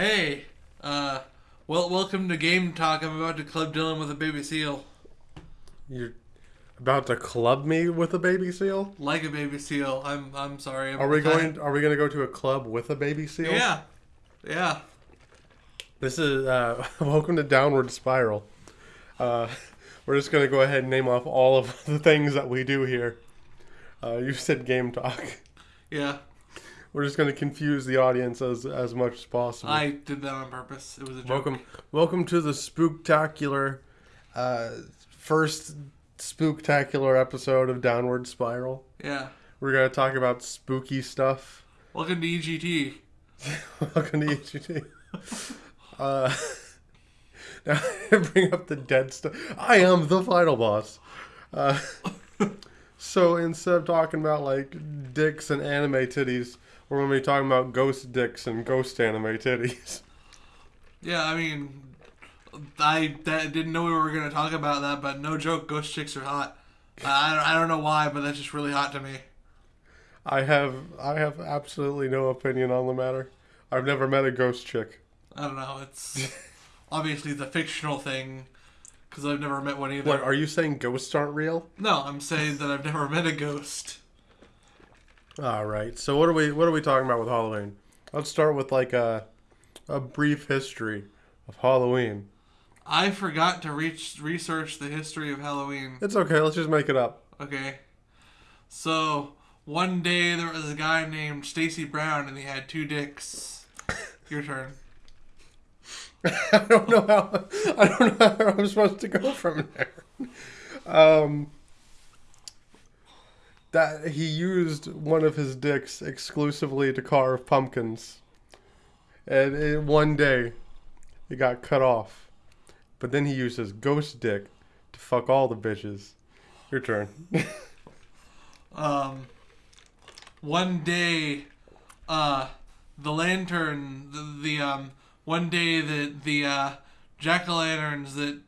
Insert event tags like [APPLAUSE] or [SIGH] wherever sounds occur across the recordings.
Hey, uh, well, welcome to Game Talk. I'm about to club Dylan with a baby seal. You're about to club me with a baby seal? Like a baby seal. I'm, I'm sorry. I'm Are we going? Are we going to go to a club with a baby seal? Yeah, yeah. This is uh, [LAUGHS] welcome to Downward Spiral. Uh, we're just going to go ahead and name off all of [LAUGHS] the things that we do here. Uh, you said game talk. Yeah, We're just going to confuse the audience as as much as possible. I did that on purpose. It was a joke. welcome, welcome to the spooktacular, uh, first spooktacular episode of Downward Spiral. Yeah. We're going to talk about spooky stuff. Welcome to EGT. [LAUGHS] Welcome to EGT. [LAUGHS] Uh, [LAUGHS] now I bring up the dead stuff. I am the final boss. Uh, so instead of talking about like dicks and anime titties, we're going to be talking about ghost dicks and ghost anime titties. Yeah, I mean, I that, didn't know we were going to talk about that, but no joke, ghost chicks are hot. I, I, don't, I don't know why, but that's just really hot to me. I have I have absolutely no opinion on the matter. I've never met a ghost chick. I don't know. It's [LAUGHS] obviously the fictional thing because I've never met one either. What are you saying? Ghosts aren't real? No, I'm saying that I've never met a ghost. All right. So what are we what are we talking about with Halloween? Let's start with like a a brief history of Halloween. I forgot to reach research the history of Halloween. It's okay. Let's just make it up. Okay. So, one day there was a guy named Stacy Brown and he had two dicks. [LAUGHS] Your turn. I don't know how I don't know how I'm supposed to go from there. Um, that he used one of his dicks exclusively to carve pumpkins, and it, one day it got cut off. But then he used his ghost dick to fuck all the bitches. Your turn. [LAUGHS] Um, one day, uh, the lantern, the, the um, one day that the uh, jack o' lanterns that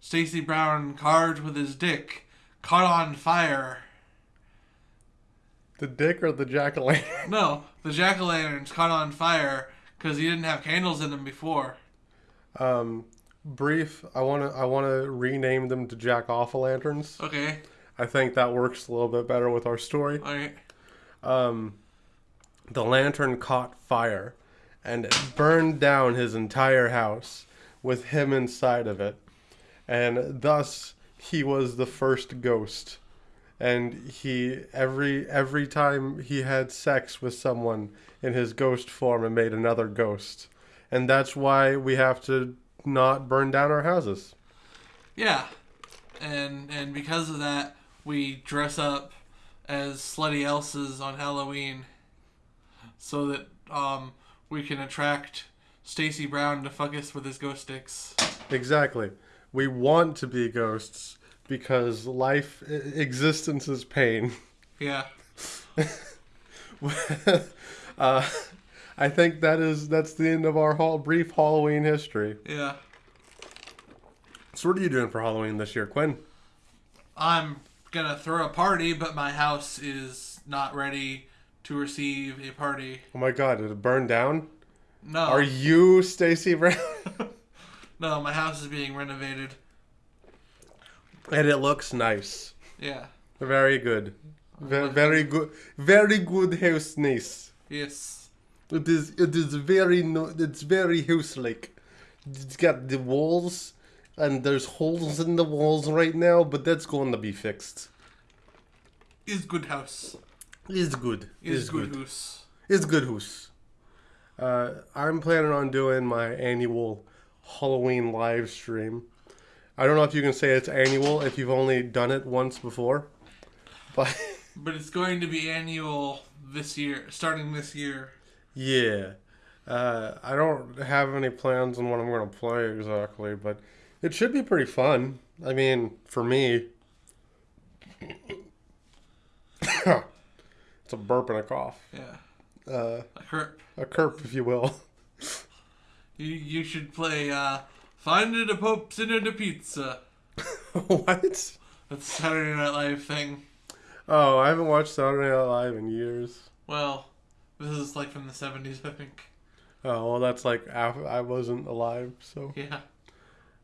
Stacy Brown carved with his dick caught on fire. The dick or the jack o' lantern? No, the jack o' lanterns caught on fire because he didn't have candles in them before. Um, brief. I wanna I wanna rename them to jack off lanterns. Okay, I think that works a little bit better with our story. alright. um, the lantern caught fire and it burned down his entire house with him inside of it. And thus he was the first ghost. And he every every time he had sex with someone in his ghost form and made another ghost. And that's why we have to not burn down our houses. Yeah, and and because of that, we dress up as slutty elses on Halloween, so that um we can attract Stacy Brown to fuck us with his ghost sticks. Exactly. We want to be ghosts because life existence is pain. [LAUGHS] Yeah, [LAUGHS] uh, I think that is that's the end of our whole brief Halloween history. yeah. So what are you doing for Halloween this year, Quinn? I'm gonna throw a party, but my house is not ready to receive a party. Oh my god, did it burn down? No, Are you Stacy Brown? [LAUGHS] no, my house is being renovated. And it looks nice. Yeah. Very good. Ve- Very good. Very good house nice. Yes. It is it is very no, it's very house like. It's got the walls and there's holes in the walls right now, but that's going to be fixed. Is good house. Is good. Is It's good good. house. It's good house. Uh, I'm planning on doing my annual Halloween live stream. I don't know if you can say it's annual if you've only done it once before, but [LAUGHS] But it's going to be annual this year, starting this year. yeah. Uh, I don't have any plans on what I'm going to play exactly, but it should be pretty fun. I mean, for me. [COUGHS] it's a burp and a cough. Yeah. Uh, A herp. a curp, if you will. You you should play uh Find it a Pope Sinner to Pizza. [LAUGHS] what? That's a Saturday Night Live thing. Oh, I haven't watched Saturday Night Live in years. Well, this is like from the seventies, I think. Oh well, that's like af- I wasn't alive. So Yeah.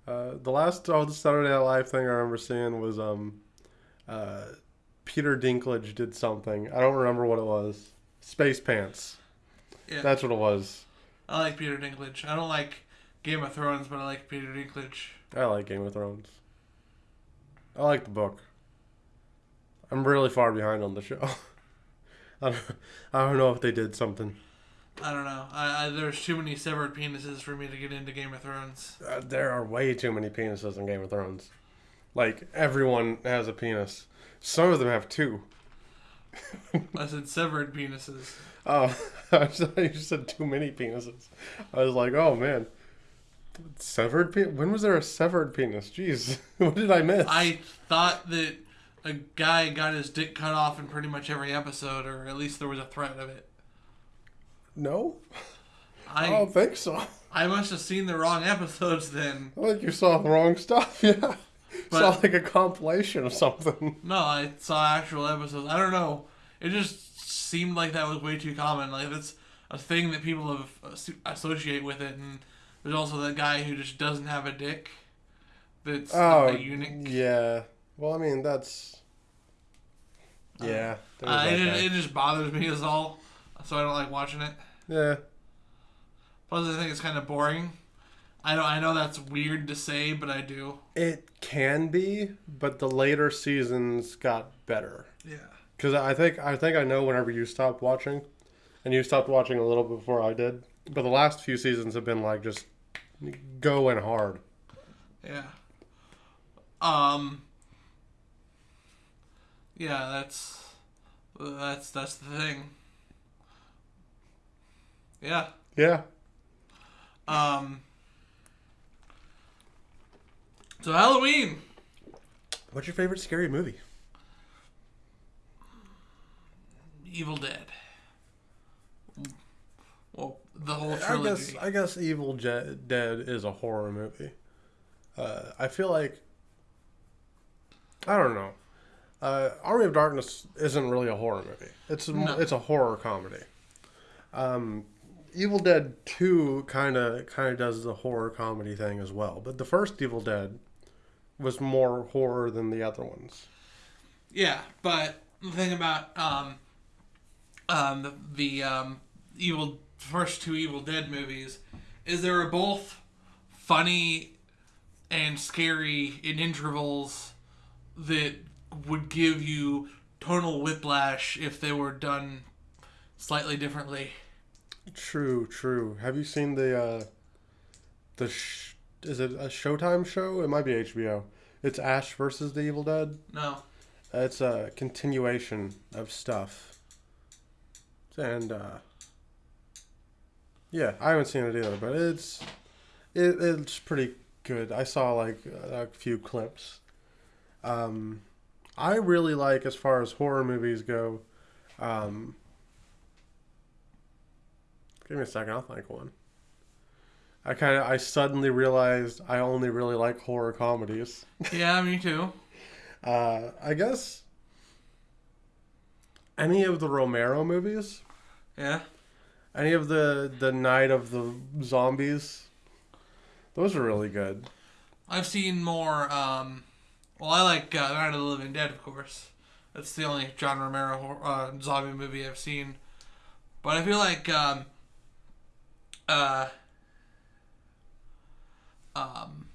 uh, the last oh, the Saturday Night Live thing I remember seeing was um, uh, Peter Dinklage did something. I don't remember what it was. Space Pants. Yeah. That's what it was. I like Peter Dinklage. I don't like Game of Thrones, but I like Peter Dinklage. I like Game of Thrones. I like the book. I'm really far behind on the show. [LAUGHS] I don't, I don't know if they did something. I don't know. I, I there's too many severed penises for me to get into Game of Thrones. Uh, there are way too many penises in Game of Thrones. Like everyone has a penis. Some of them have two. [LAUGHS] I said severed penises. Oh, [LAUGHS] I thought you said too many penises. I was like, oh man, severed penis. When was there a severed penis? Jeez, [LAUGHS] what did I miss? I thought that a guy got his dick cut off in pretty much every episode, or at least there was a threat of it. no, I I don't think so. I must have seen the wrong episodes then. I think you saw the wrong stuff. [LAUGHS] Yeah, But- saw like a compilation of something. No, I saw actual episodes. I don't know. It just seemed like that was way too common. Like that's a thing that people have uh, associate with it, and there's also that guy who just doesn't have a dick. That's Oh, a eunuch. yeah. Well, I mean that's. Yeah. Uh, that it, guy. it just bothers me as all, so I don't like watching it. yeah. Plus, I think it's kind of boring. I know I know that's weird to say, but I do. It can be, but the later seasons got better. Yeah. Because I think I think I know whenever you stopped watching, and you stopped watching a little before I did. But the last few seasons have been like just going hard. Yeah. Um. Yeah, that's that's that's the thing. Yeah. Yeah. Um. So Halloween. What's your favorite scary movie? Evil Dead. The whole I trilogy. guess I guess Evil Je- Dead is a horror movie. Uh, I feel like I don't know. Uh, Army of Darkness isn't really a horror movie. It's a, No. it's a horror comedy. Um, Evil Dead Two kind of kind of does the horror comedy thing as well, but the first Evil Dead was more horror than the other ones. Yeah, but the thing about um, um, the, the um, evil first two Evil Dead movies is they were both funny and scary in intervals that would give you tonal whiplash if they were done slightly differently. True, true. Have you seen the uh, the sh- is it a Showtime show? It might be HBO. It's Ash versus the Evil Dead. No, It's a continuation of stuff. And uh yeah, I haven't seen it either, but it's it, it's pretty good. I saw like a few clips. Um I really like as far as horror movies go. Um Give me a second, I'll think one. I kind of I suddenly realized I only really like horror comedies. [LAUGHS] yeah, me too. Uh, I guess any of the Romero movies, Yeah, any of the the Night of the Zombies, those are really good. I've seen more. Um, well, I like uh, Night of the Living Dead, of course. That's the only John Romero uh, zombie movie I've seen. But I feel like um, uh, um,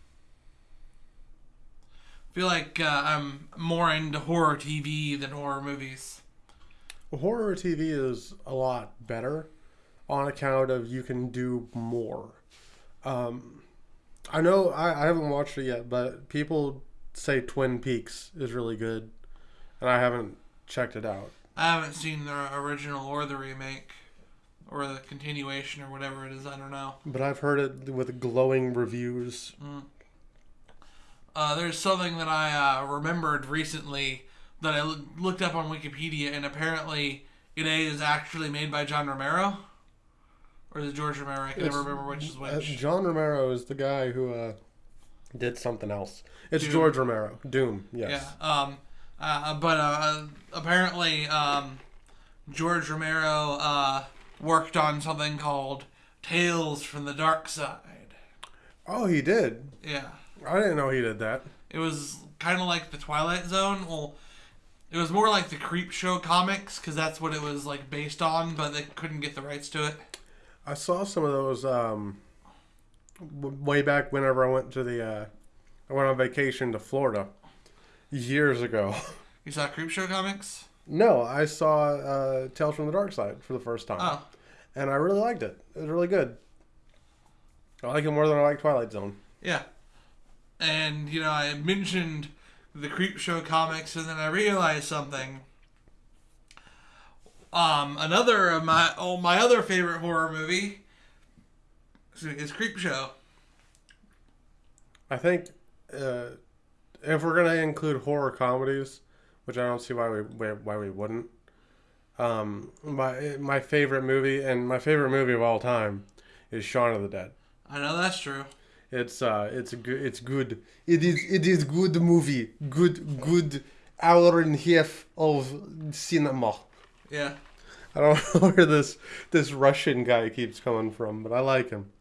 I feel like uh, I'm more into horror TV than horror movies. Horror TV is a lot better on account of you can do more. Um, I know I, I haven't watched it yet, but people say Twin Peaks is really good, and I haven't checked it out. I haven't seen the original or the remake or the continuation or whatever it is. I don't know. But I've heard it with glowing reviews. Uh, there's something that I uh, remembered recently that I looked up on Wikipedia, and apparently it is actually made by John Romero, or is it George Romero? I can never remember which is Uh, which. John Romero is the guy who uh, did something else. It's Doom. George Romero. Doom, yes. Yeah. Um. Uh, but uh, apparently, um, George Romero uh, worked on something called Tales from the Dark Side. Oh, he did. Yeah. I didn't know he did that. It was kind of like the Twilight Zone. Well, it was more like the Creepshow comics because that's what it was like based on, but they couldn't get the rights to it. I saw some of those um, way back whenever I went to the uh, I went on vacation to Florida years ago. [LAUGHS] You saw Creepshow comics? No, I saw uh, Tales from the Dark Side for the first time, Oh, and I really liked it. It was really good. I like it more than I like Twilight Zone. yeah. And you know, I mentioned the Creepshow comics, and then I realized something. Um, another of my oh my other favorite horror movie is Creepshow. I think uh, if we're gonna include horror comedies, which I don't see why we why we wouldn't. Um, my my favorite movie and my favorite movie of all time is Shaun of the Dead. I know that's true. It's uh, it's good. It's good. It is. It is good movie. Good. Good hour and a half of cinema. Yeah. I don't [LAUGHS] know where this this Russian guy keeps coming from, but I like him.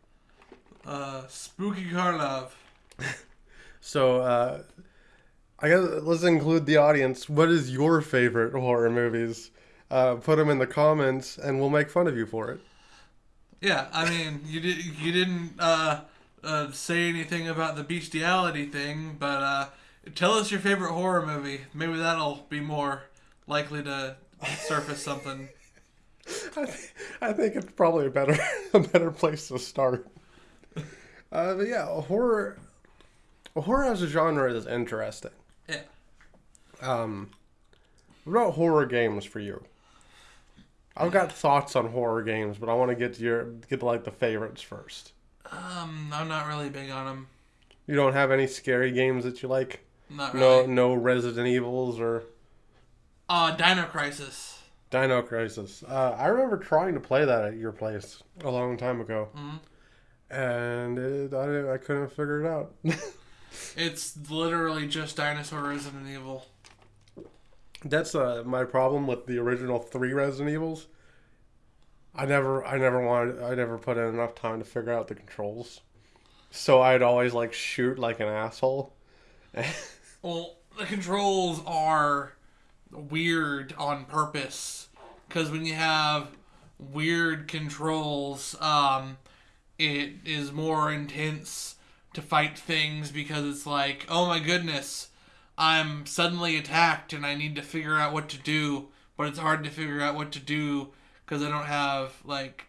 Uh, Spooky Karlov. [LAUGHS] So uh, I guess let's include the audience. What is your favorite horror movies? Uh, put them in the comments, and we'll make fun of you for it. Yeah, I mean, you did you didn't uh, uh, say anything about the bestiality thing, but uh, tell us your favorite horror movie. Maybe that'll be more likely to surface something. I, th- I think it's probably a better [LAUGHS] a better place to start. Uh, but yeah, horror horror as a genre is interesting. Yeah. Um, what about horror games for you? I've got thoughts on horror games, but I want to get to your get to like the favorites first. Um, I'm not really big on them. You don't have any scary games that you like? Not really. No, no Resident Evils or Uh, Dino Crisis. Dino Crisis. Uh, I remember trying to play that at your place a long time ago, Mhm. and it, I, I couldn't figure it out. [LAUGHS] It's literally just Dinosaur Resident Evil. That's uh, my problem with the original three Resident Evils. I never, I never wanted, I never put in enough time to figure out the controls, so I'd always like shoot like an asshole. [LAUGHS] Well, the controls are weird on purpose because when you have weird controls, um, it is more intense to fight things because it's like, oh my goodness, I'm suddenly attacked and I need to figure out what to do, but it's hard to figure out what to do because I don't have like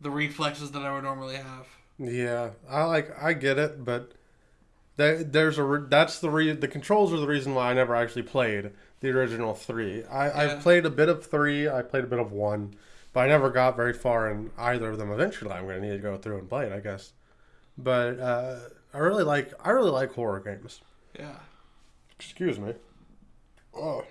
the reflexes that I would normally have. Yeah, I like, I get it, but there, there's a re- that's the re- the controls are the reason why I never actually played the original three. I Yeah. I've played a bit of three, I played a bit of one, but I never got very far in either of them. Eventually, I'm gonna need to go through and play it, I guess. But uh, I really like I really like horror games. Yeah. Excuse me. Oh.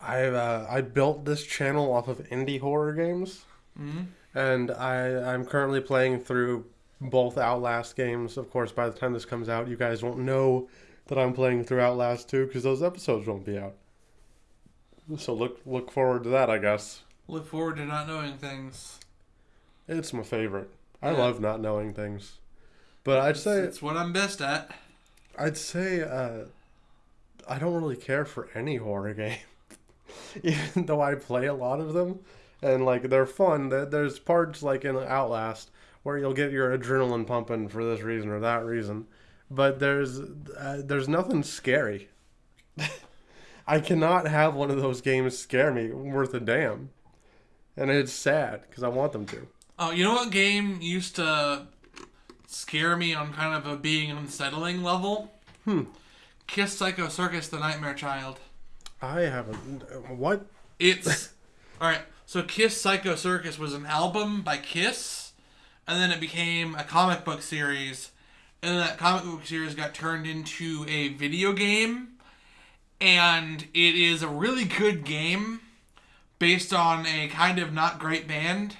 I uh, I built this channel off of indie horror games, hmm and I I'm currently playing through both Outlast games. Of course, by the time this comes out, you guys won't know that I'm playing through Outlast 2 because those episodes won't be out. So look look forward to that, I guess. Look forward to not knowing things. It's my favorite. I Yeah. love not knowing things. But I'd say it's what I'm best at. I'd say uh, I don't really care for any horror [LAUGHS] game, even though I play a lot of them, and like they're fun. There's parts like in Outlast where you'll get your adrenaline pumping for this reason or that reason, but there's uh, there's nothing scary. [LAUGHS] I cannot have one of those games scare me worth a damn, and it's sad because I want them to. Oh, you know what game used to scare me on kind of a being unsettling level? Hmm. Kiss Psycho Circus: The Nightmare Child. I haven't. What? It's [LAUGHS] all right. So Kiss Psycho Circus was an album by Kiss, and then it became a comic book series, and then that comic book series got turned into a video game, and it is a really good game based on a kind of not great band.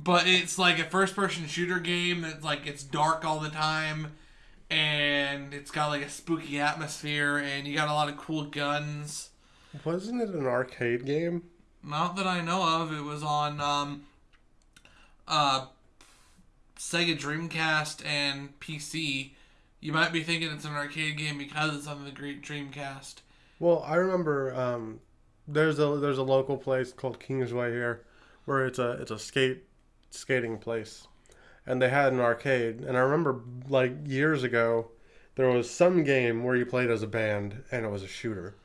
But it's like a first person shooter game that's like it's dark all the time and it's got like a spooky atmosphere and you got a lot of cool guns. Wasn't it an arcade game? Not that I know of. It was on um, uh, Sega Dreamcast and PC. You might be thinking it's an arcade game because it's on the Great Dreamcast. Well, I remember um, there's a there's a local place called Kingsway here, where it's a it's a skate skating place, and they had an arcade. And I remember like years ago, there was some game where you played as a band and it was a shooter,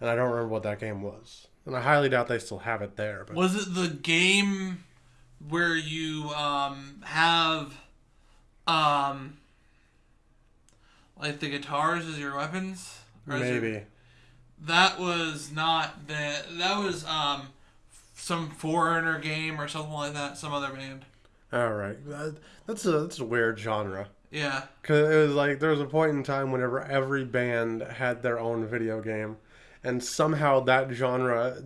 and I don't remember what that game was. And I highly doubt they still have it there. But Was it the game where you um, have um, like the guitars as your weapons? Or is it- maybe. that was not the that was um some foreigner game or something like that. Some other band. All right, that, that's a that's a weird genre. Yeah. Cause it was like there was a point in time whenever every band had their own video game, and somehow that genre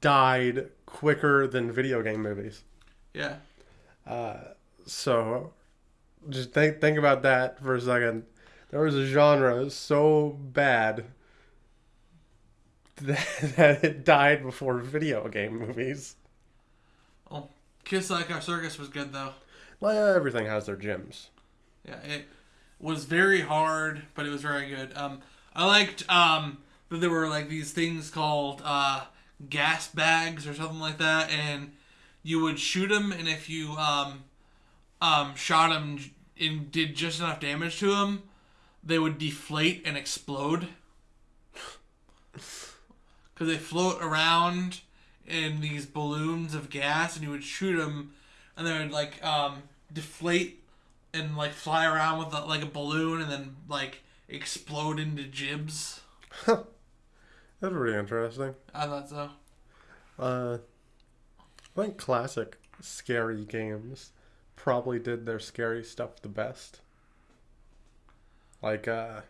died quicker than video game movies. Yeah. Uh, so just think think about that for a second. There was a genre so bad that, [LAUGHS] that it died before video game movies. Oh, Kiss Psycho Circus was good though. Like everything has their gems. Yeah, it was very hard, but it was very good. Um, I liked um that there were like these things called uh gas bags or something like that, and you would shoot them, and if you um um shot them and did just enough damage to them, they would deflate and explode because they float around in these balloons of gas, and you would shoot them, and they would like um deflate and like fly around with a, like a balloon and then like explode into gibs. That's pretty interesting. I thought so. Uh, I think classic scary games probably did their scary stuff the best. Like uh,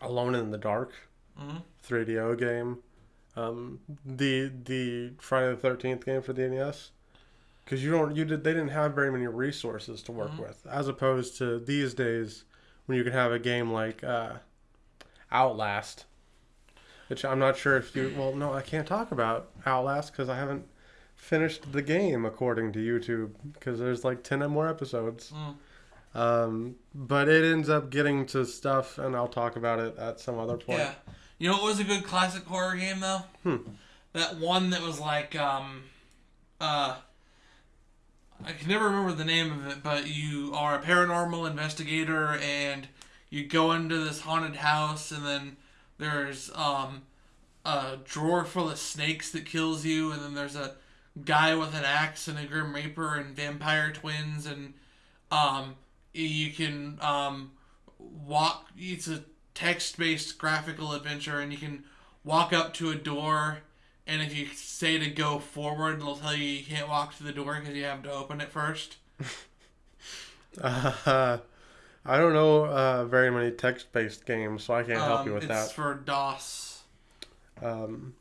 Alone in the Dark, Mhm. 3DO game, um, the the Friday the Thirteenth game for the NES. Because you don't you did they didn't have very many resources to work Mhm. with, as opposed to these days when you can have a game like uh, Outlast, which I'm not sure if you. Well, no, I can't talk about Outlast because I haven't finished the game according to YouTube because there's like ten more episodes. Mm. Um, but it ends up getting to stuff, and I'll talk about it at some other point. Yeah. You know what was a good classic horror game though? Hmm. That one that was like um uh I can never remember the name of it, but you are a paranormal investigator and you go into this haunted house and then there's um a drawer full of snakes that kills you and then there's a guy with an axe and a grim reaper and vampire twins and um you can um walk it's a text-based graphical adventure and you can walk up to a door and if you say to go forward it'll tell you you can't walk to the door because you have to open it first [LAUGHS] Uh, I don't know uh, very many text-based games, so I can't help Um, you with it's that. for dos Um,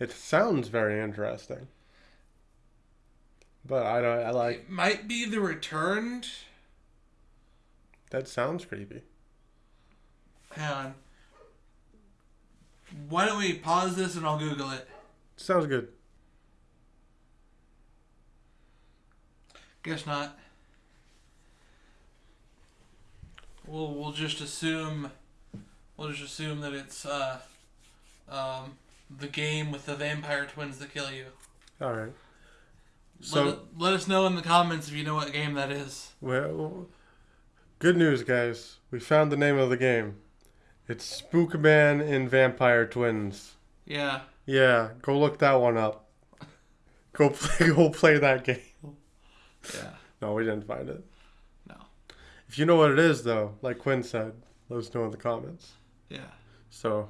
it sounds very interesting, but I don't. I like it might be the returned that. Sounds creepy. hang on why don't we pause this and i'll google it Sounds good. guess not we'll, we'll just assume we'll just assume that it's uh um the game with the vampire twins that kill you All right. let, So, it- let us know in the comments if you know what game that is. well, good news, guys. We found the name of the game. It's Spookman and Vampire Twins. Yeah. Yeah, go look that one up. [LAUGHS] Go play. [LAUGHS] Go play that game. Yeah. No, we didn't find it. No. If you know what it is, though, like Quinn said, let us know in the comments. Yeah. So,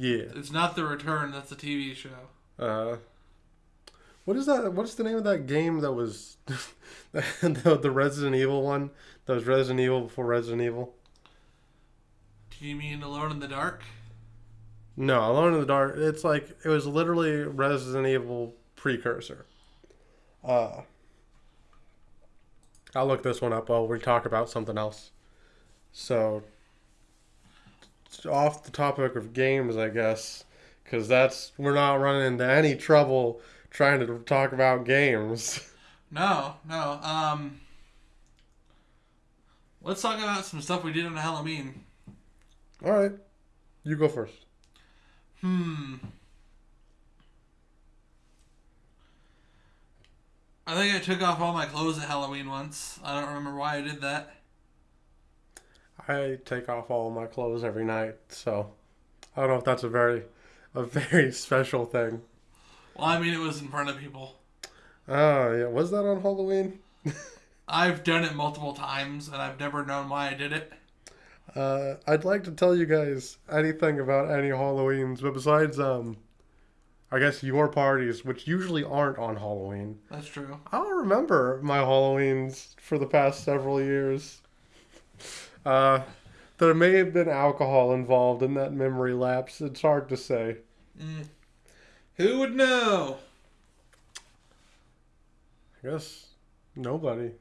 yeah. It's not The Return, that's a TV show. Uh, what is that? What's the name of that game that was the, [LAUGHS] the Resident Evil one? That was Resident Evil before Resident Evil. Do you mean Alone in the Dark? No, Alone in the Dark. It's like it was literally Resident Evil precursor. Uh, I'll look this one up while we talk about something else. So, off the topic of games, I guess, because that's we're not running into any trouble trying to talk about games. No, no. Um, let's talk about some stuff we did on Halloween. All right, you go first. Hmm. I think I took off all my clothes at Halloween once. I don't remember why I did that. I take off all my clothes every night, so I don't know if that's a very, a [LAUGHS] very special thing. Well, I mean, it was in front of people. Oh yeah, was that on Halloween? [LAUGHS] I've done it multiple times, and I've never known why I did it. Uh, I'd like to tell you guys anything about any Halloweens, but besides, um, I guess your parties, which usually aren't on Halloween, That's true. I don't remember my Halloweens for the past several years. Uh, there may have been alcohol involved in that memory lapse. It's hard to say. Mm. Who would know? I guess nobody.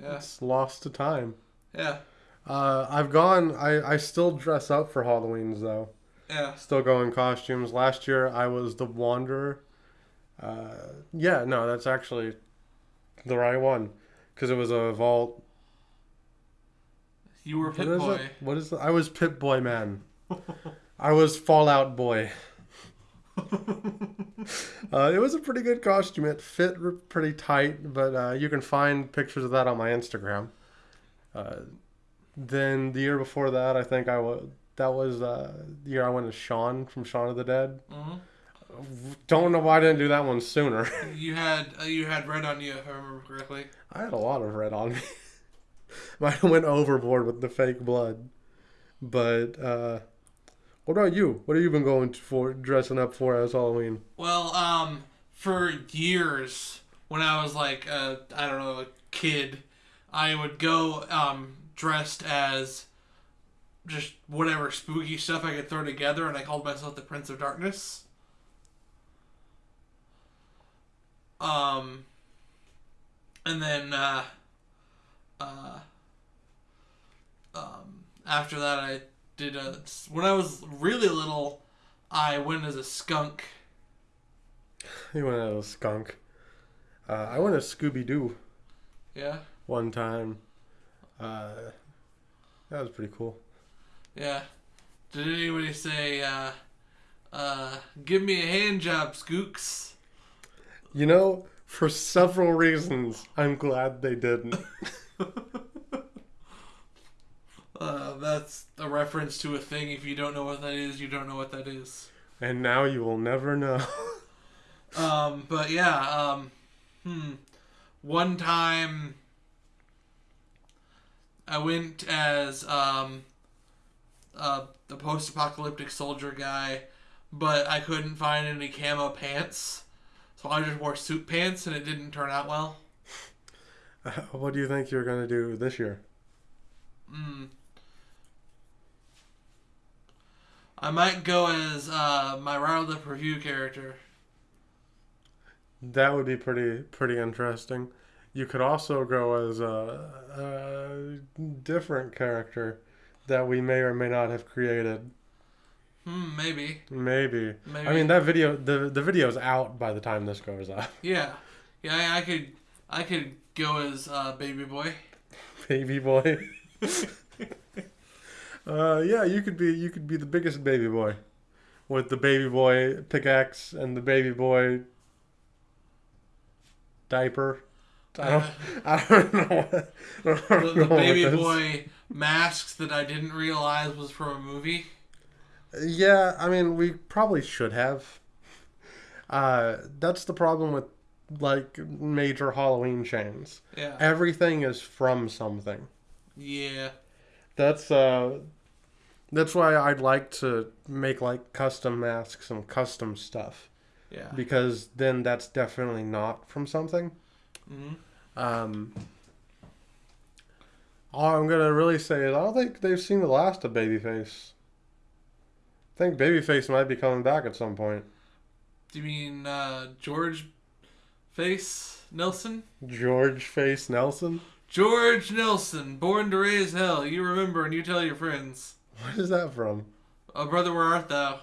Yeah, It's lost to time. yeah, Uh, I've gone. I, I still dress up for Halloweens though. yeah. Still go in costumes. Last year I was the Wanderer. Uh, yeah, no, that's actually the right one because it was a vault. You were What Pit is Boy. it? What is it? I was Pit Boy Man. I was Fallout Boy. [LAUGHS] Uh, it was a pretty good costume. It fit pretty tight, but uh, you can find pictures of that on my Instagram. Uh, then the year before that, I think I was. That was uh, the year I went as Sean from Shaun of the Dead. Mhm. Don't know why I didn't do that one sooner. You had uh, you had red on you, if I remember correctly. I had a lot of red on me. [LAUGHS] Might have went overboard with the fake blood. But uh, what about you? What have you been going for dressing up for as Halloween? Well, um, for years when I was like uh, I don't know a kid, I would go um dressed as just whatever spooky stuff I could throw together, and I called myself the Prince of Darkness. Um, and then uh, uh, um, after that, I did a when I was really little, I went as a skunk. [LAUGHS] You went as a skunk. Uh, I went as Scooby Doo Yeah, one time. Uh, that was pretty cool. yeah. Did anybody say, uh, uh, "Give me a hand job, Skooks"? You know, for several reasons, I'm glad they didn't. [LAUGHS] [LAUGHS] Uh, that's a reference to a thing. If you don't know what that is, you don't know what that is. and now you will never know. [LAUGHS] Um, but yeah, um, hmm. One time, I went as um, uh, the post-apocalyptic soldier guy, but I couldn't find any camo pants, so I just wore suit pants, and it didn't turn out well. [LAUGHS] what do you think you're going to do this year? Mm. I might go as uh, my Riley Review character. That would be pretty pretty interesting. You could also go as a, a different character that we may or may not have created. Hmm, maybe. Maybe. Maybe. I mean that video the the video's out by the time this goes up. Yeah, yeah. I, I could, I could go as uh, baby boy. Baby boy. [LAUGHS] uh yeah, you could be you could be the biggest baby boy. With the baby boy pickaxe and the baby boy diaper. I don't I don't know what, I don't know the, the what baby boy masks that I didn't realize was from a movie. Yeah, I mean, we probably should have. Uh, that's the problem with like major Halloween chains. Yeah, Everything is from something. yeah, That's uh, that's why I'd like to make like custom masks and custom stuff yeah. because then that's definitely not from something. hmm Um, all I'm gonna really say is I don't think they've seen the last of Babyface. I think Babyface might be coming back at some point. Do you mean uh, George Face Nelson? George Face Nelson. George Nelson, born to raise hell. You remember and you tell your friends. What is that from? Oh, brother, where art thou?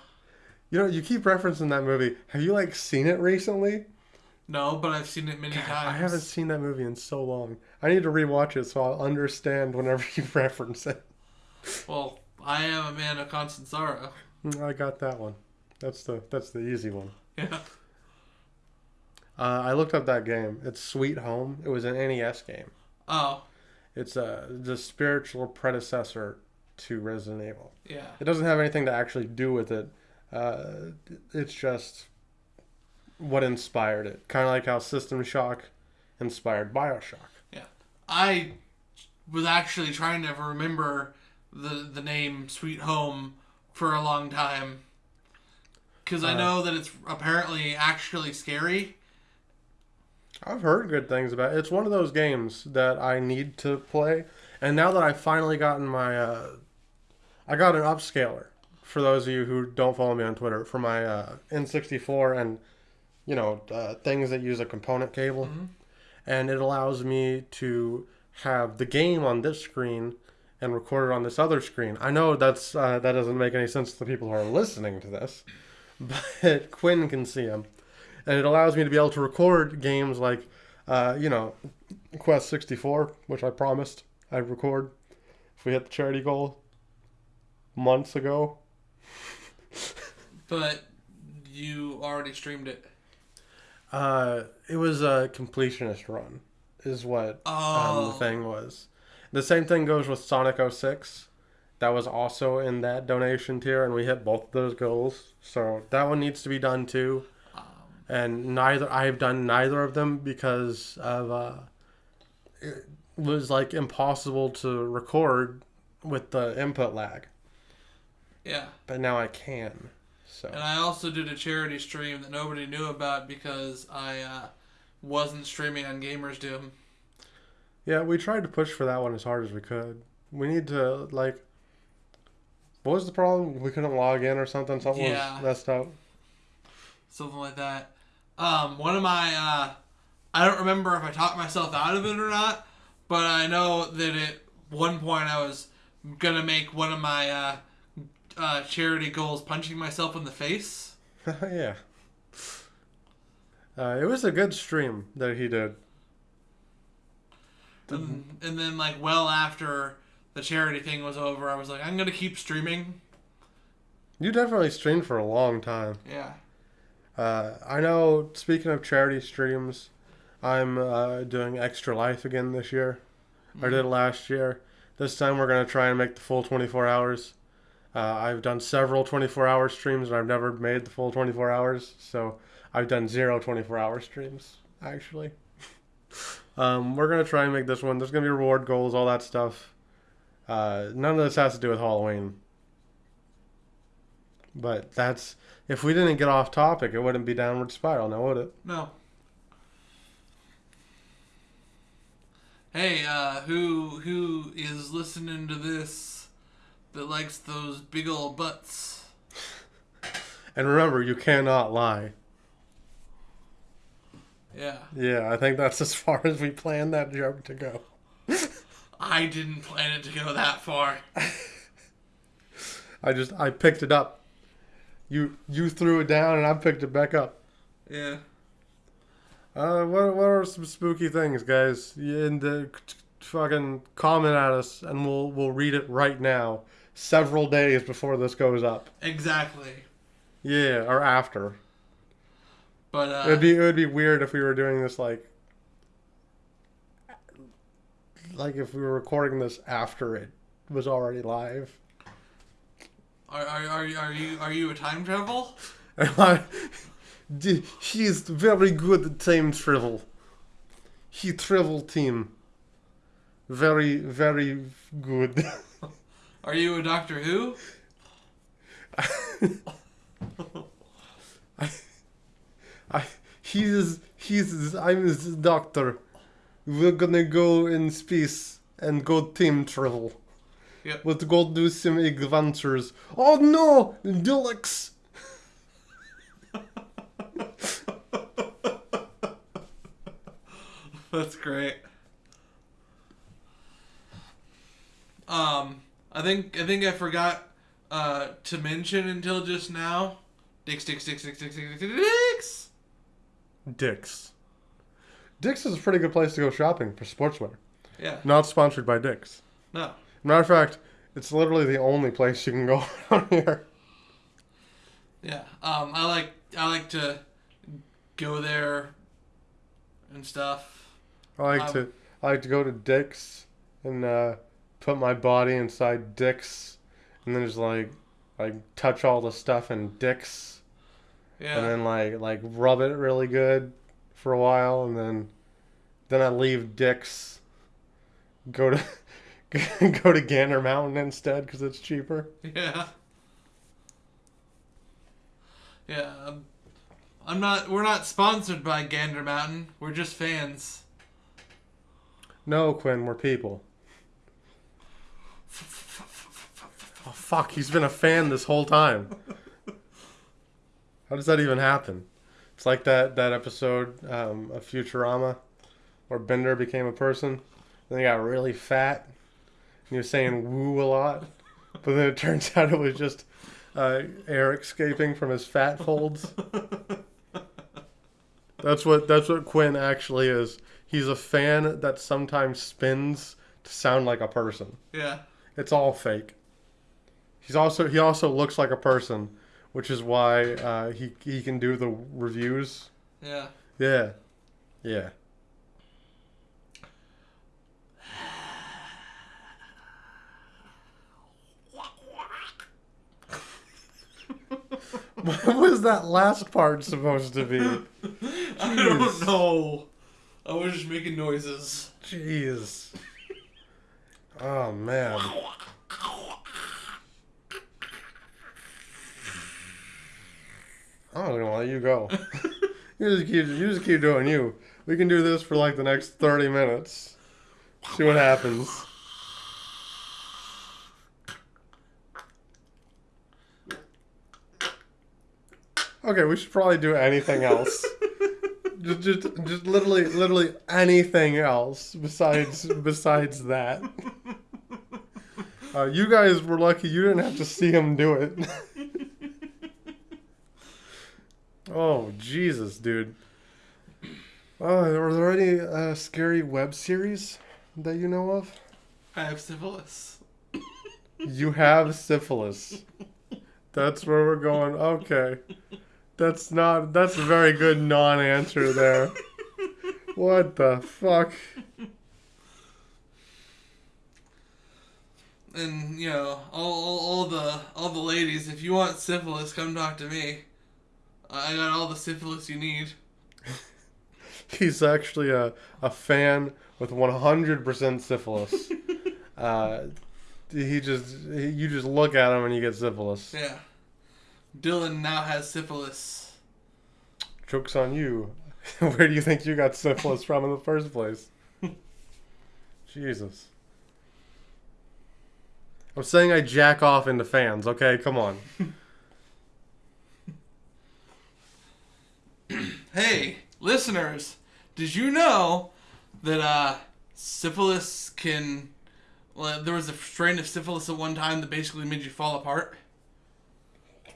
You know, you keep referencing that movie. Have you like seen it recently? No, but I've seen it many times. I haven't seen that movie in so long. I need to rewatch it so I'll understand whenever [LAUGHS] you reference it. Well, I am a man of constant sorrow. Mm, I got that one. That's the that's the easy one. Yeah. Uh, I looked up that game. It's Sweet Home. It was an NES game. Oh, It's uh, the spiritual predecessor to Resident Evil. yeah. It doesn't have anything to actually do with it. Uh, it's just what inspired it. Kind of like how System Shock inspired Bioshock. Yeah. I was actually trying to remember the the name Sweet Home for a long time because I Uh, know that it's apparently actually scary. I've heard good things about it. It's one of those games that I need to play. And now that I've finally gotten my, uh, I got an upscaler. For those of you who don't follow me on Twitter, for my uh, N64 and, you know, uh, things that use a component cable, Mhm. and it allows me to have the game on this screen and record it on this other screen. I know that's uh, that doesn't make any sense to the people who are listening to this, [LAUGHS] but Quinn can see them, and it allows me to be able to record games like, uh, you know, Quest 64, which I promised I'd record if we hit the charity goal months ago. [LAUGHS] But you already streamed it. Uh, it was a completionist run, is what um, Oh, the thing was. The same thing goes with Sonic 06. That was also in that donation tier, and we hit both of those goals. So that one needs to be done too. And neither I've done neither of them because of uh, it was like impossible to record with the input lag. yeah. But now I can. So And I also did a charity stream that nobody knew about because I uh, wasn't streaming on Gamers Doom. yeah, we tried to push for that one as hard as we could. We need to like. What was the problem? We couldn't log in or something. Something Yeah. was messed up. something like that. Um, one of my, uh, I don't remember if I talked myself out of it or not, but I know that at one point I was gonna make one of my uh, uh, charity goals punching myself in the face. [LAUGHS] yeah. Uh, it was a good stream that he did. And, and then, like, well after the charity thing was over, I was like, I'm gonna keep streaming. You definitely streamed for a long time. Yeah. Uh, I know. Speaking of charity streams, I'm uh, doing Extra Life again this year. I did it last year. This time we're gonna try and make the full 24 hours. Uh, I've done several 24 hour streams and I've never made the full 24 hours, so I've done zero 24 hour streams actually. [LAUGHS] um, we're gonna try and make this one. There's gonna be reward goals, all that stuff. Uh, none of this has to do with Halloween. But that's if we didn't get off topic, it wouldn't be downward spiral, now would it? No. Hey, uh, who who is listening to this that likes those big old butts? And remember, you cannot lie. Yeah. Yeah, I think that's as far as we planned that joke to go. I didn't plan it to go that far. [LAUGHS] I just I picked it up. You you threw it down and I picked it back up. Yeah. Uh, what what are some spooky things, guys? In the fucking comment at us and we'll we'll read it right now. Several days before this goes up. Exactly. Yeah, or after. But uh, It'd be it would be weird if we were doing this like like if we were recording this after it was already live. Are, are, are, you- are you are you a time travel? [LAUGHS] D- He's very good at time travel. He travel team. Very, very good. [LAUGHS] Are you a Doctor Who? [LAUGHS] I, I, he's, he's, I'm his doctor. We're gonna go in space and go time travel. Yep. Let's go do some adventures. Oh no! Daleks! [LAUGHS] That's great. Um, I think I think I forgot uh, to mention until just now Dicks, dicks, dicks, dicks, dicks, dicks, dicks. Dick's. Dick's is a pretty good place to go shopping for sportswear. Yeah. Not sponsored by Dick's. No. Matter of fact, it's literally the only place you can go [LAUGHS] around here. Yeah. Um, I like I like to go there and stuff. I like Um, to I like to go to Dick's and uh, put my body inside Dick's, and then just like like touch all the stuff in Dick's, Yeah. and then like like rub it really good for a while, and then then I leave Dick's, go to [LAUGHS] [LAUGHS] go to Gander Mountain instead because it's cheaper. Yeah. Yeah. Um, I'm not. We're not sponsored by Gander Mountain. We're just fans. No, Quinn, we're people. Oh fuck, he's been a fan this whole time. How does that even happen? It's like that that episode um, of Futurama where Bender became a person, then he got really fat, was saying "woo" a lot, but then it turns out it was just uh, air escaping from his fat folds. That's what that's what Quinn actually is. He's a fan that sometimes spins to sound like a person. Yeah. It's all fake. He's also he also looks like a person, which is why uh, he he can do the reviews. Yeah. Yeah, yeah. [LAUGHS] what was that last part supposed to be? [LAUGHS] I don't know. I was just making noises. Jeez. Oh man. I'm gonna let you go. [LAUGHS] you just keep you just keep doing you. We can do this for like the next thirty minutes. See what happens. Okay, we should probably do anything else. [LAUGHS] just, just, just literally, literally anything else besides besides that. Uh, you guys were lucky you didn't have to see him do it. [LAUGHS] oh Jesus, dude. Oh, are there any uh, scary web series that you know of? I have syphilis. You have syphilis. That's where we're going. Okay. That's not. That's a very good non-answer there. [LAUGHS] What the fuck? And you know, all, all, all the all the ladies, if you want syphilis, come talk to me. I got all the syphilis you need. [LAUGHS] He's actually a, a fan with 100% syphilis. [LAUGHS] uh, he just he, you just look at him and you get syphilis. Yeah. Dylan now has syphilis. Joke's on you. [LAUGHS] Where do you think you got syphilis from in the first place? [LAUGHS] Jesus. I'm saying I jack off into fans, okay? Come on. [LAUGHS] Hey, listeners, did you know that uh, syphilis can? Well, there was a strain of syphilis at one time that basically made you fall apart.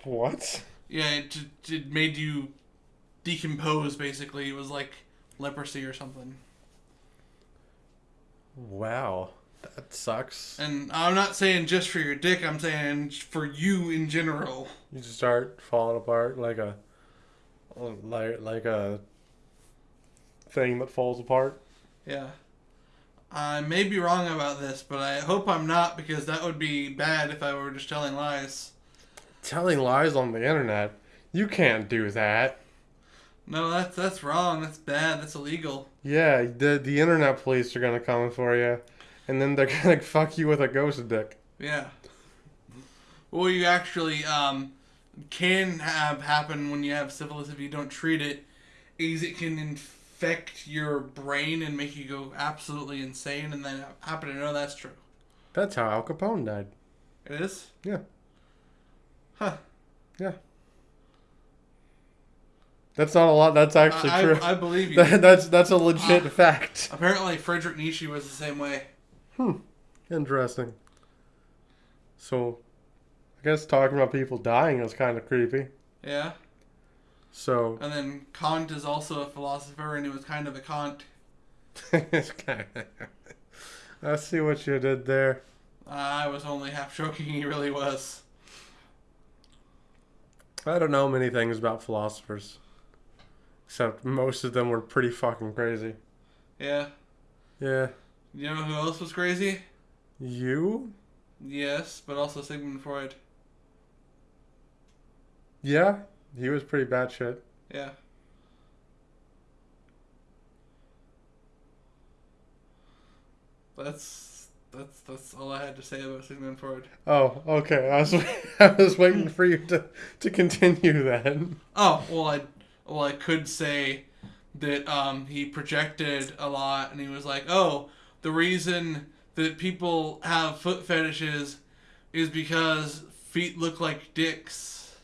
What? Yeah, it, it made you decompose. Basically, it was like leprosy or something. Wow. That sucks. And I'm not saying just for your dick. I'm saying for you in general. You just start falling apart like a like like a thing that falls apart. Yeah. I may be wrong about this, but I hope I'm not because that would be bad if I were just telling lies. Telling lies on the internet. You can't do that. No, that's that's wrong. That's bad. That's illegal. Yeah, the the internet police are gonna come for you, and then they're [LAUGHS] gonna fuck you with a ghost dick. Yeah. Well, you actually um, can have happen when you have syphilis if you don't treat it is it can infect your brain and make you go absolutely insane. And then happen to know that's true. That's how Al Capone died. It is. Yeah. Huh. Yeah. That's not a lot. That's actually I, true. I, I believe [LAUGHS] you. That- that's that's a legit Ah. fact. Apparently, Frederick Nietzsche was the same way. Hmm. Interesting. So, I guess talking about people dying is kind of creepy. Yeah. So And then Kant is also a philosopher, and he was kind of a Kant. [LAUGHS] [LAUGHS] I see what you did there. I was only half joking. He really was. I don't know many things about philosophers. Except most of them were pretty fucking crazy. Yeah. Yeah. You know who else was crazy? You? Yes, but also Sigmund Freud. Yeah. He was pretty bad shit. Yeah. That's that's that's all I had to say about Sigmund Freud. Oh, okay. I was [LAUGHS] I was waiting for you to to continue then. Oh well, I well I could say that um, he projected a lot, and he was like, "Oh, the reason that people have foot fetishes is because feet look like dicks.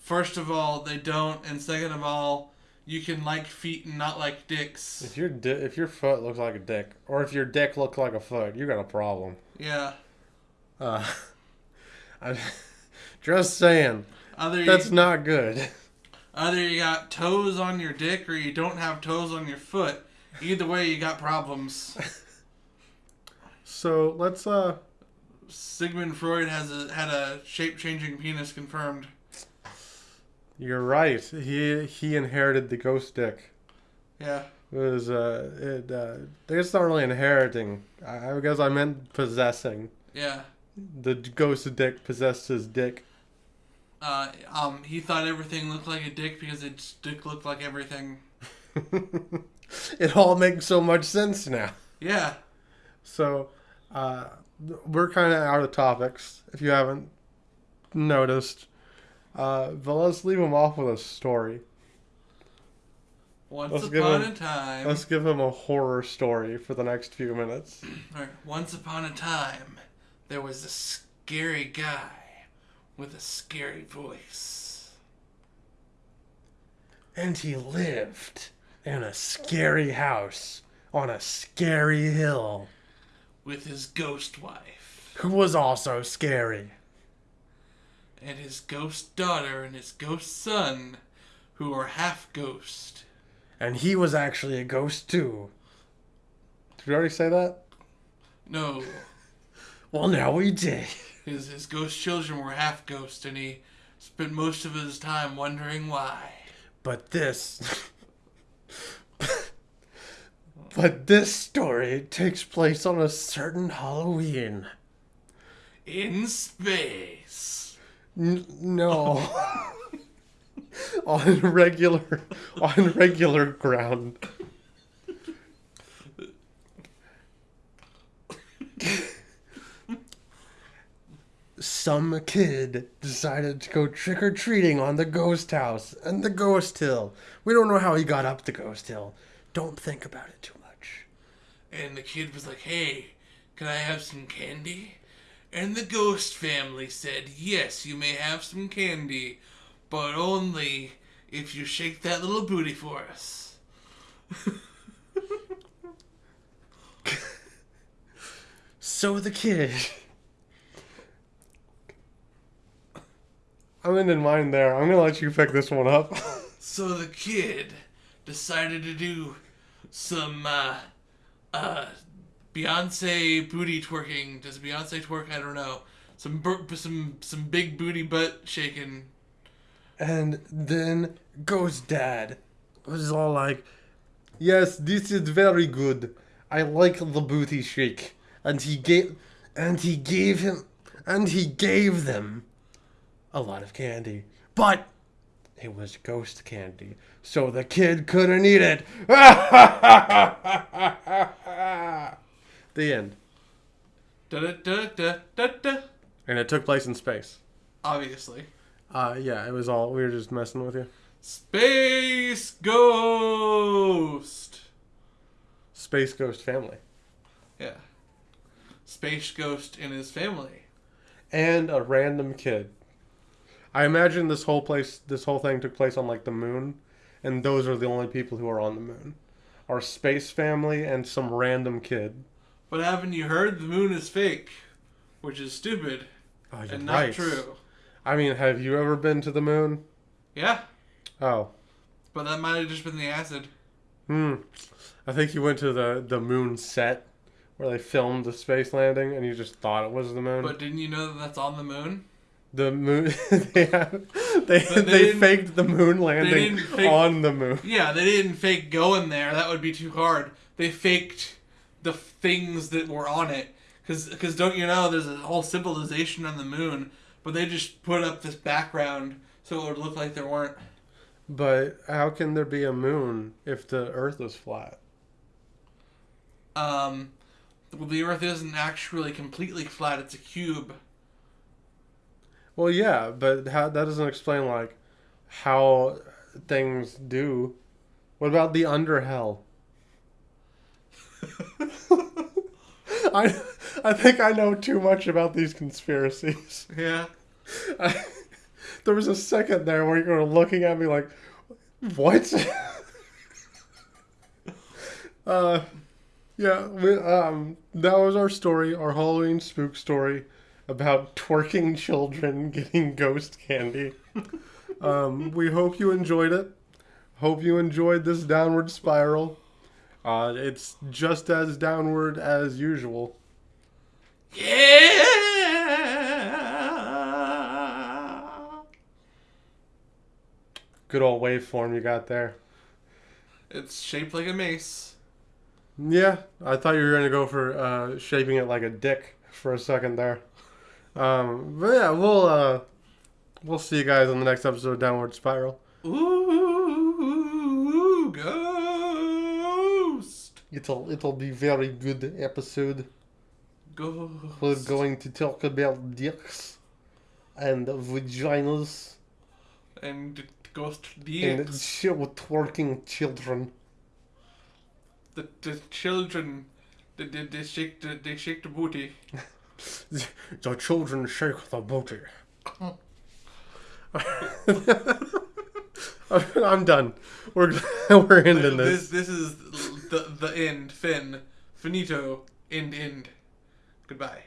First of all, they don't, and second of all, you can like feet and not like dicks. If your di- if your foot looks like a dick, or if your dick looks like a foot, you got a problem. Yeah. Uh, [LAUGHS] I'm just saying Either you, that's not good. either you got toes on your dick or you don't have toes on your foot. Either way, you got problems. [LAUGHS] So let's uh Sigmund Freud has a, had a shape changing penis confirmed. You're right. He he inherited the ghost dick. Yeah. It was uh it uh I guess it's not really inheriting. I, I guess I meant possessing. Yeah. The ghost dick possessed his dick. Uh, um, he thought everything looked like a dick because its dick looked like everything. [LAUGHS] it all makes so much sense now. Yeah. So, uh, we're kind of out of topics if you haven't noticed. Uh, but let's leave him off with a story. Once Let's upon him- a time. Let's give him a horror story for the next few minutes. Alright, Once upon a time, there was a scary guy with a scary voice. And he lived in a scary house on a scary hill, With his ghost wife. who was also scary. And his ghost daughter and his ghost son, who are half ghost. And he was actually a ghost too. Did we already say that? No, [LAUGHS] Well, now we did. his, his ghost children were half ghost, and he spent most of his time wondering why. But this. [LAUGHS] but this story takes place on a certain Halloween. In space. N- no. [LAUGHS] on regular on regular ground. Some kid decided to go trick or treating on the ghost house and the ghost hill. We don't know how he got up the ghost hill. Don't think about it too much. And the kid was like, hey, can I have some candy? And the ghost family said, yes, you may have some candy, but only if you shake that little booty for us. [LAUGHS] So the kid. I'm ending mine there. I'm gonna let you pick this one up. [LAUGHS] So the kid decided to do some, uh, uh, Beyonce booty twerking. Does Beyonce twerk? I don't know. Some, some, some big booty butt shaking. And then Ghost Dad was all like, "Yes, this is very good. I like the booty shake." And he gave, and he gave him, and he gave them a lot of candy, but it was ghost candy, so the kid couldn't eat it. [LAUGHS] the end. Da da da da da da. And it took place in space. Obviously. Uh, yeah, it was all we were just messing with you. Space Ghost. Space Ghost family. Yeah. Space Ghost and his family. and a random kid. I imagine this whole place, this whole thing took place on like the moon, and those are the only people who are on the moon. Our space family and some random kid. But haven't you heard the moon is fake? Which is stupid Oh, and not right. true. I mean, have you ever been to the moon? Yeah, Oh. but that might have just been the acid. Hmm. I think you went to the the moon set where they filmed the space landing, and you just thought it was the moon. But didn't you know that that's on the moon? the moon. [LAUGHS] they have, they, they they, faked the moon landing fake- on the moon. Yeah, they didn't fake going there. That would be too hard. They faked the things that were on it. Because don't you know, there's a whole civilization on the moon, but they just put up this background so it would look like there weren't. But how can there be a moon if the Earth is flat? Um, well, the Earth isn't actually completely flat; it's a cube. Well, yeah, but how, that doesn't explain like how things do. What about the underhell? [LAUGHS] I I think I know too much about these conspiracies. Yeah. I, there was a second there where you were looking at me like, what? [LAUGHS] uh, yeah, we, um, that was our story, our Halloween spook story about twerking children [LAUGHS] getting ghost candy. um, we hope you enjoyed it. Hope you enjoyed this downward spiral. Uh, it's just as downward as usual. Yeah. Good old waveform you got there. It's shaped like a mace. Yeah, I thought you were gonna go for uh, shaping it like a dick for a second there. Um, but yeah, we'll uh, we'll see you guys on the next episode of Downward Spiral. Ooh, It'll it'll be very good episode. We're going to talk about dicks and vaginas And ghost and dicks. ch- twerking children. The, the children, they, they, they shake the they shake the booty. [LAUGHS] The children shake the booty. [LAUGHS] [LAUGHS] I'm done. We're we're ending This this. this is the the end. Fin. Finito. End end. Goodbye.